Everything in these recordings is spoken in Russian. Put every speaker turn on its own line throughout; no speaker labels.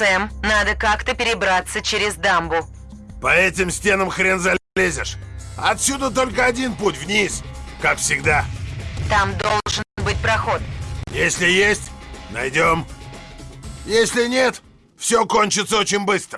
Сэм, надо как-то перебраться через дамбу.
По этим стенам хрен залезешь. Отсюда только один путь вниз, как всегда.
Там должен быть проход.
Если есть, найдем. Если нет, все кончится очень быстро.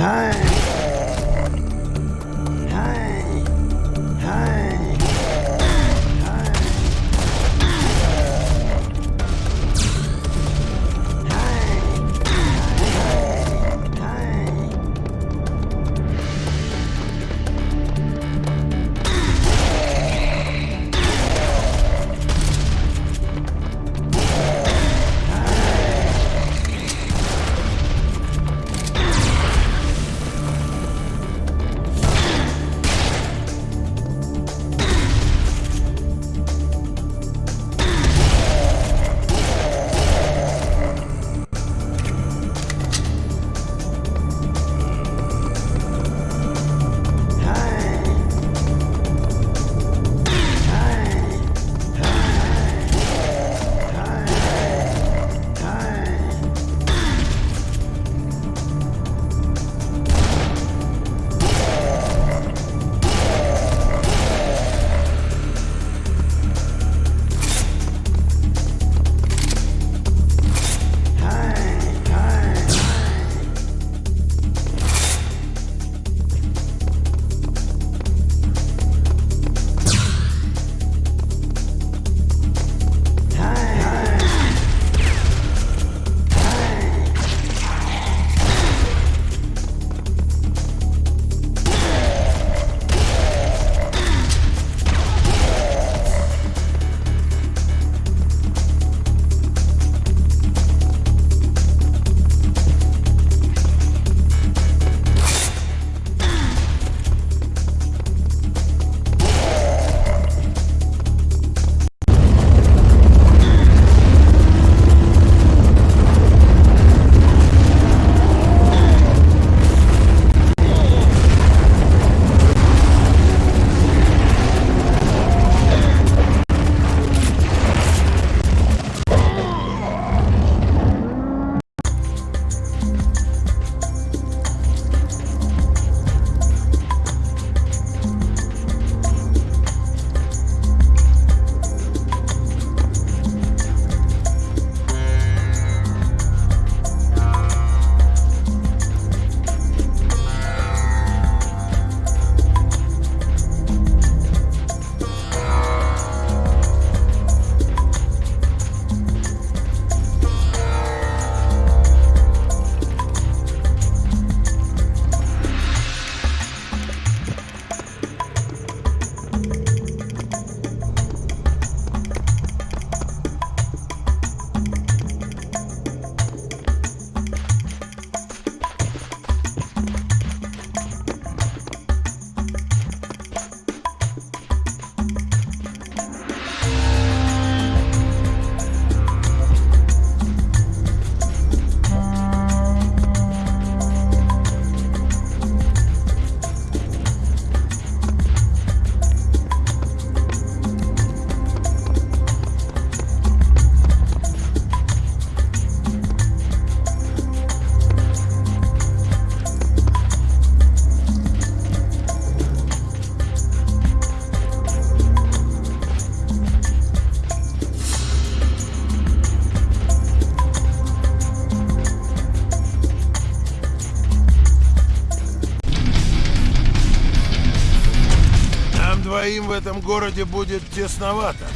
Hi. Этом городе будет тесновато.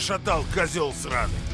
Дом труба шатал, козел сраный.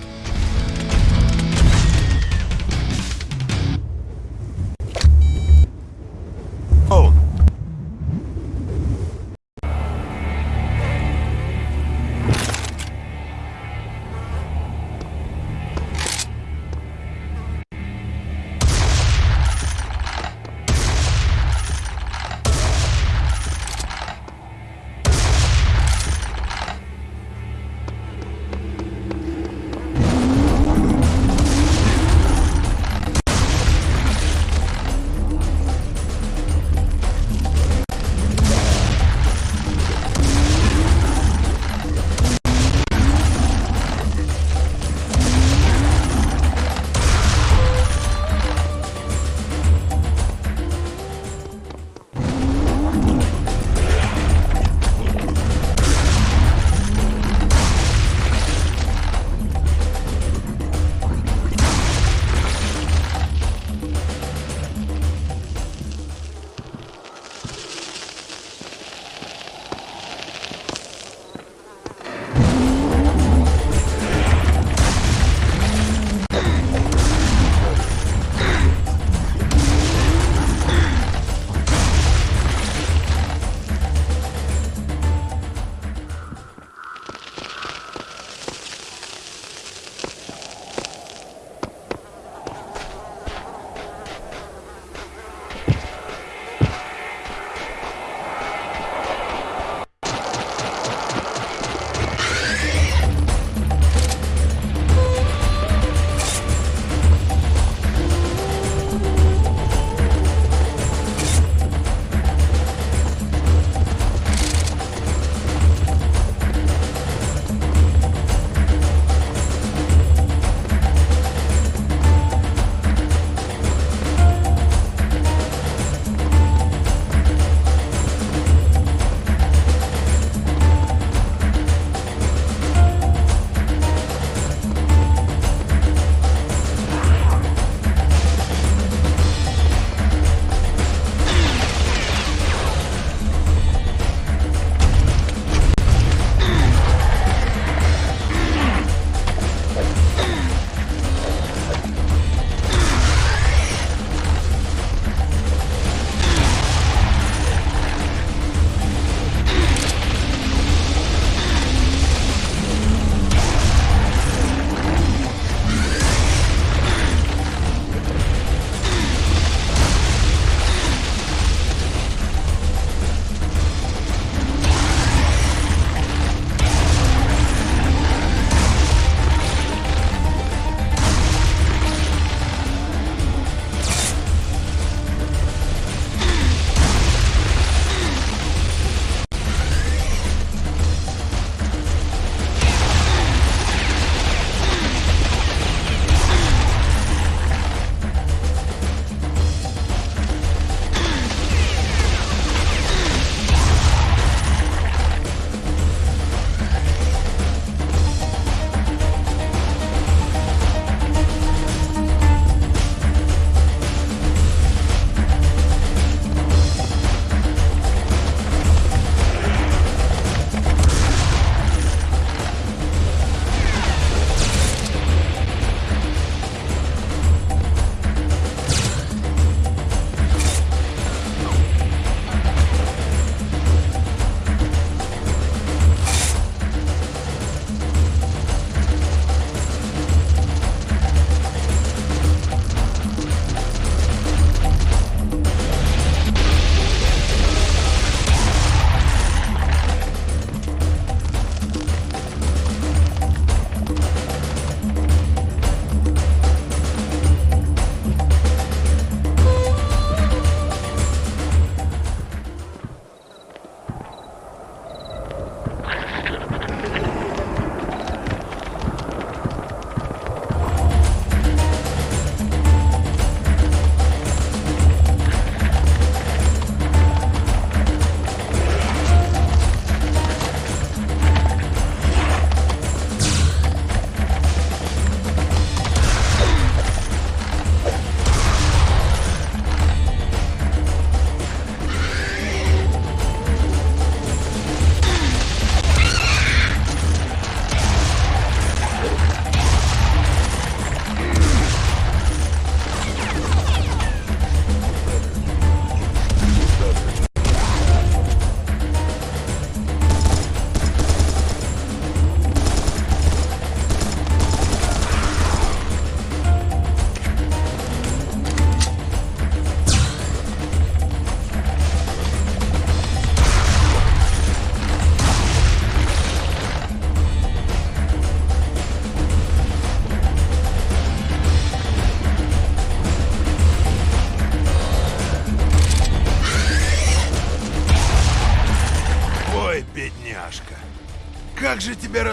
Как же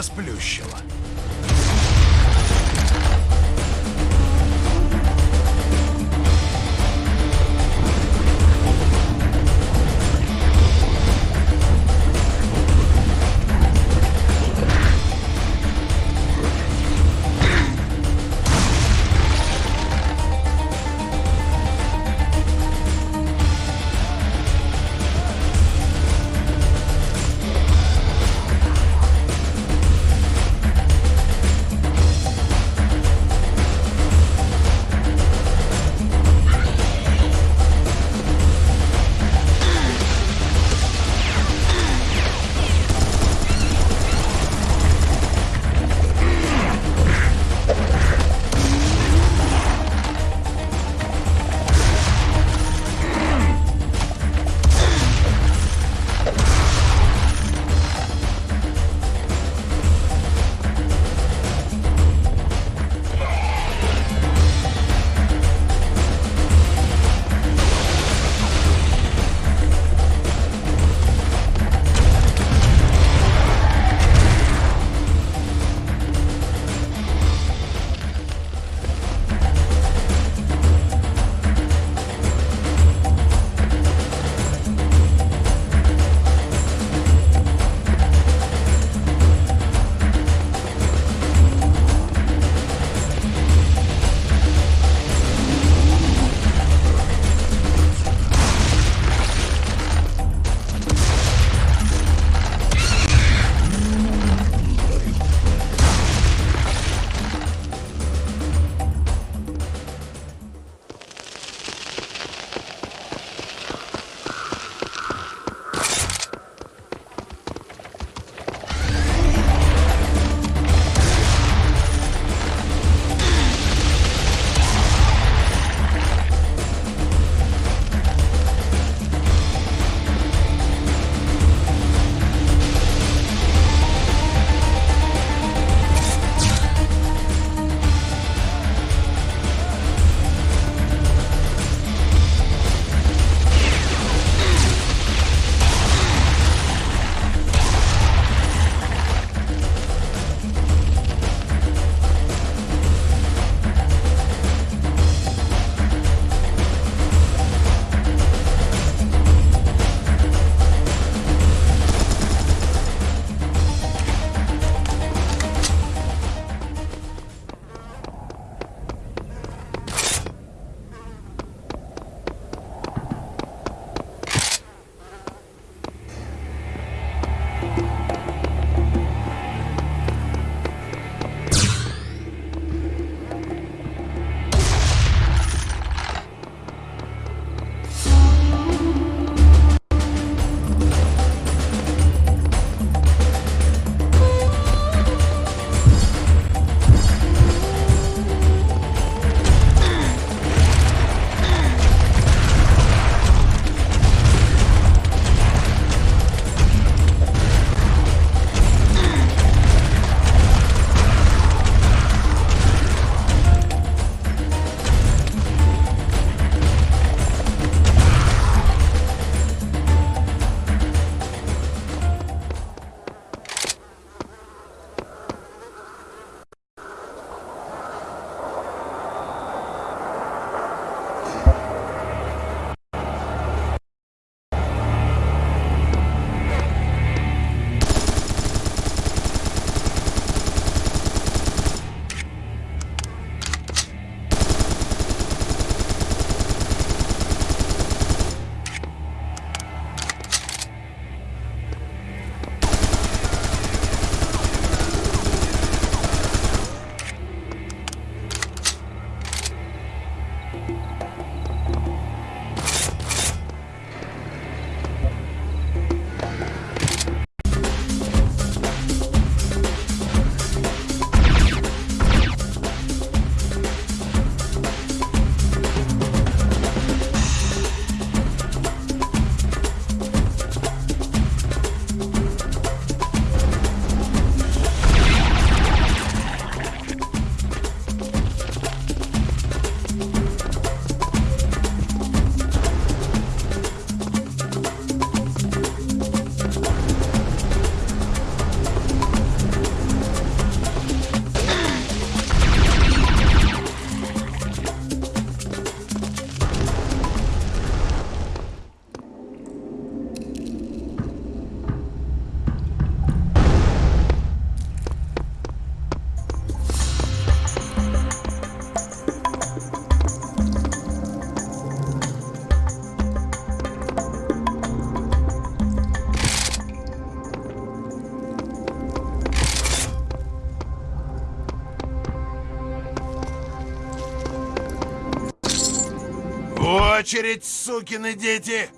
очередь, сукины дети!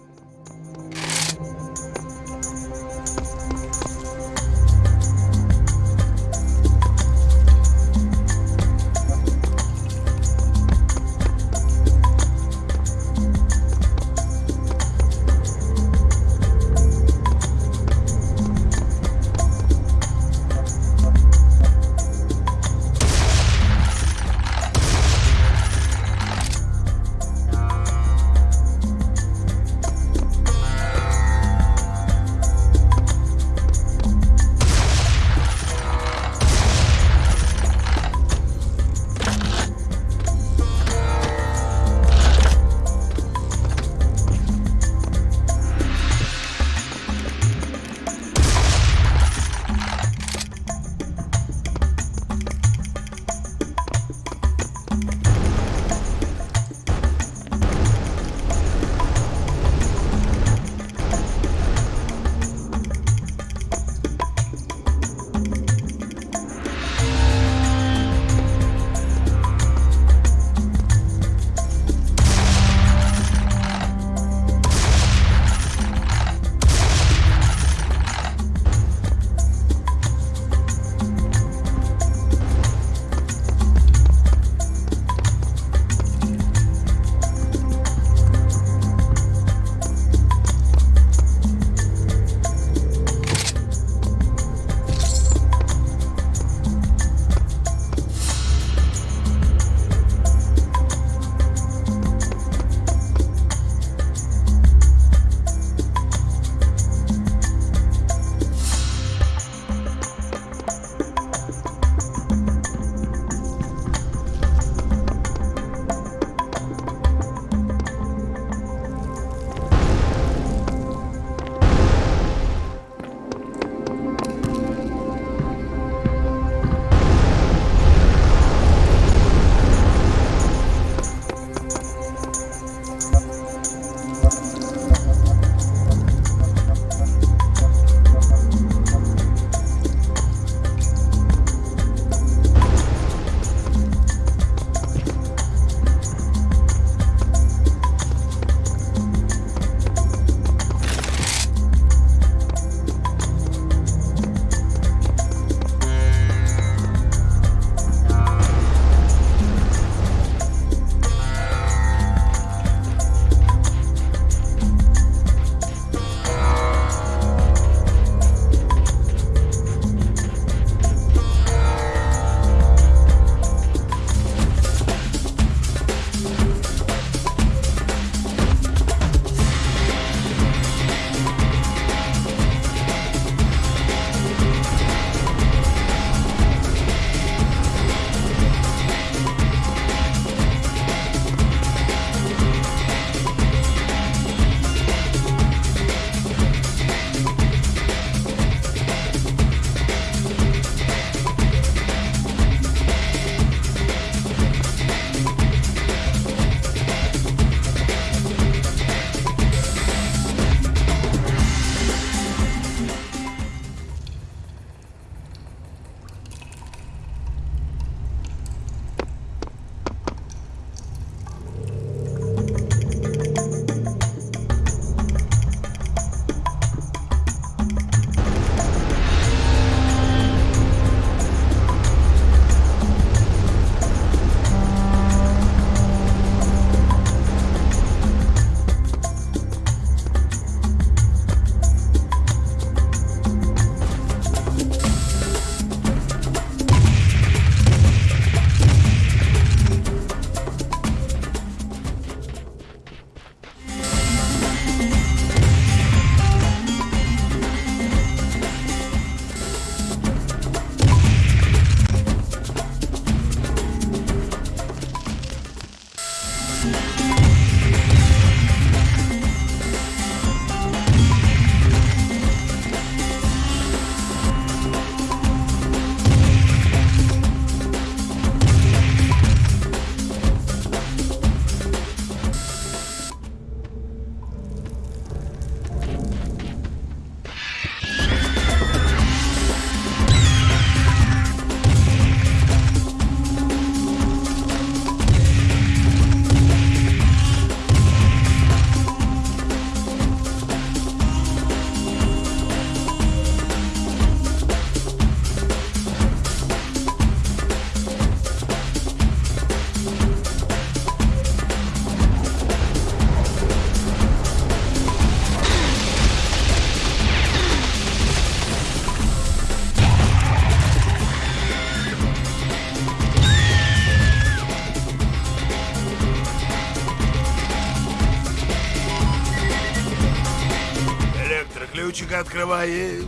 ключик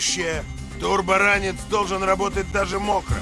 Будущее. Турборанец должен работать даже мокрым.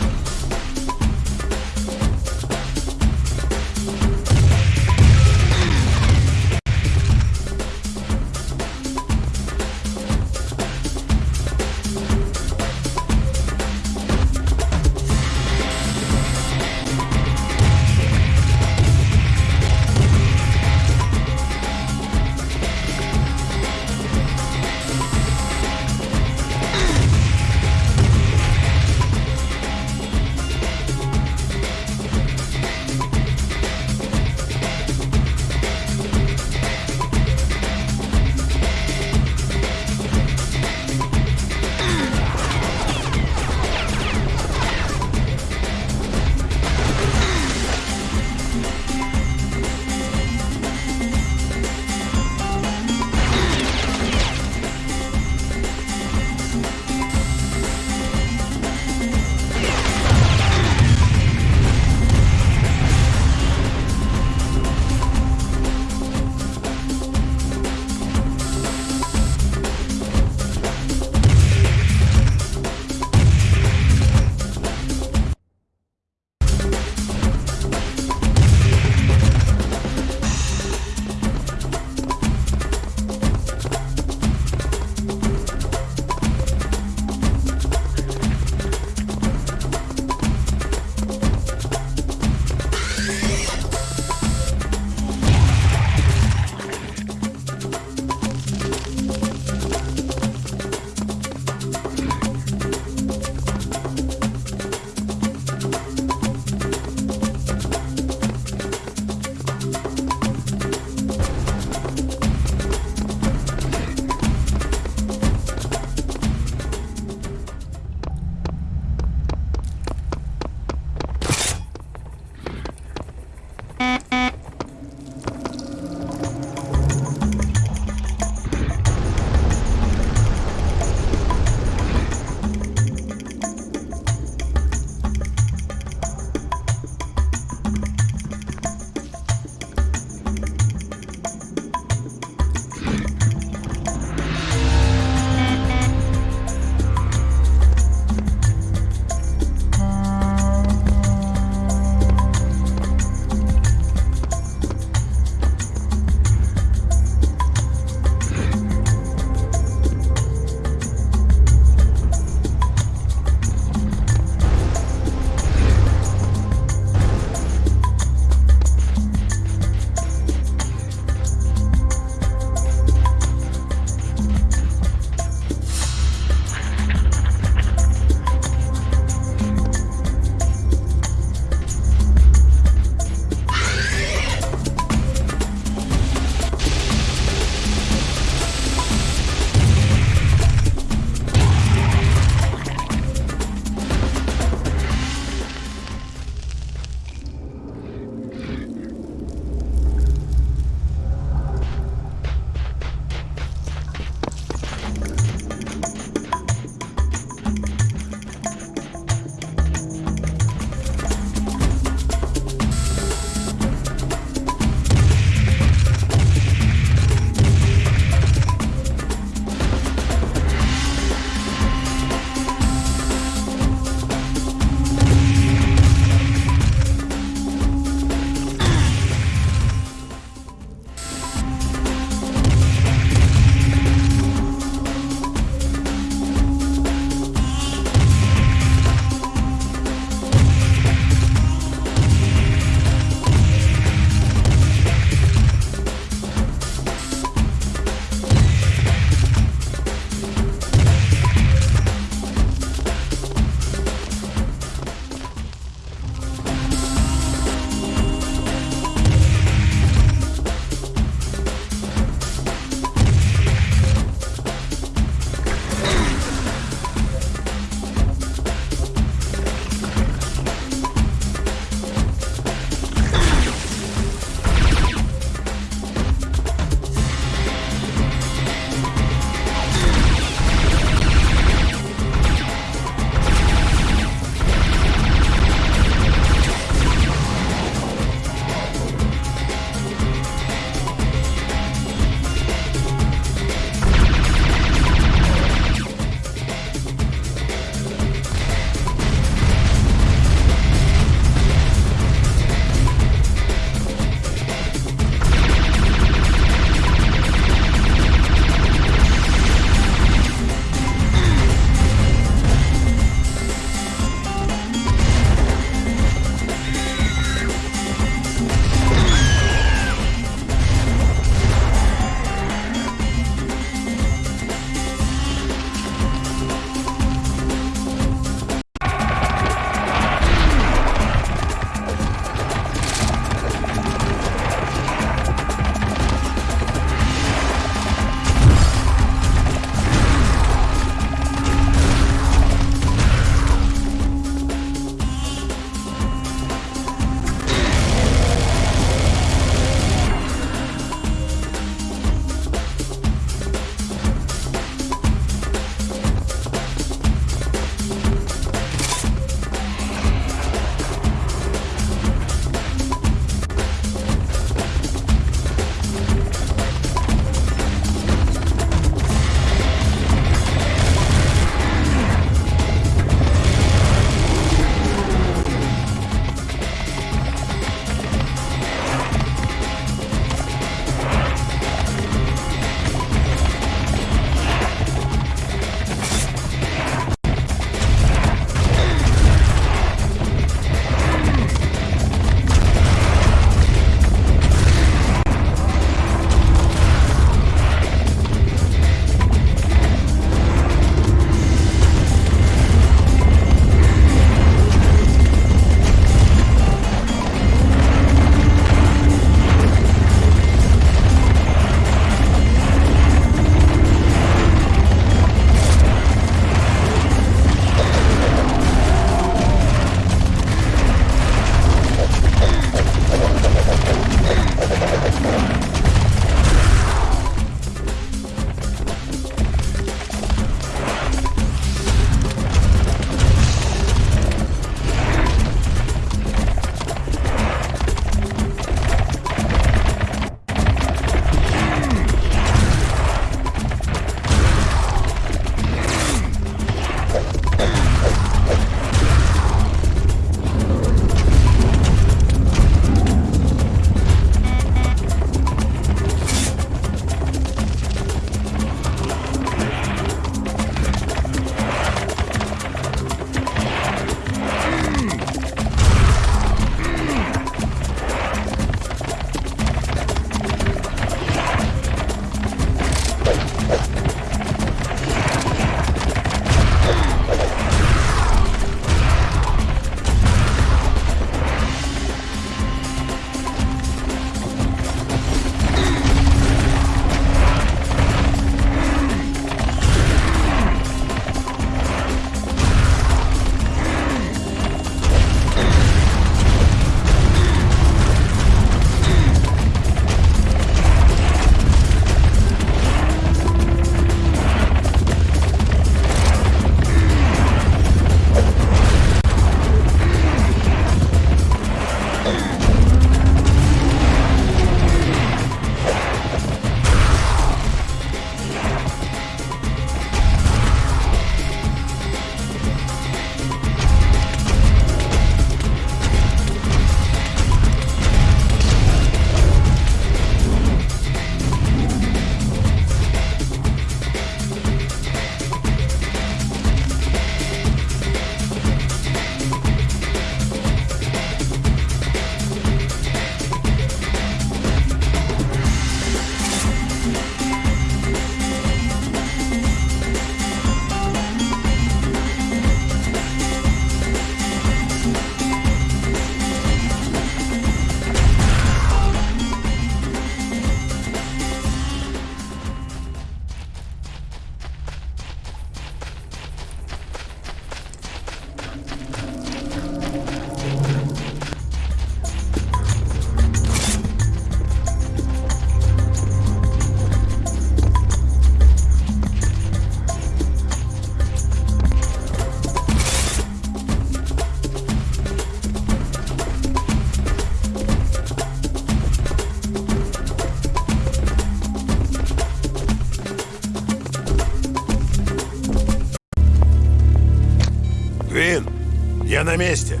Месте.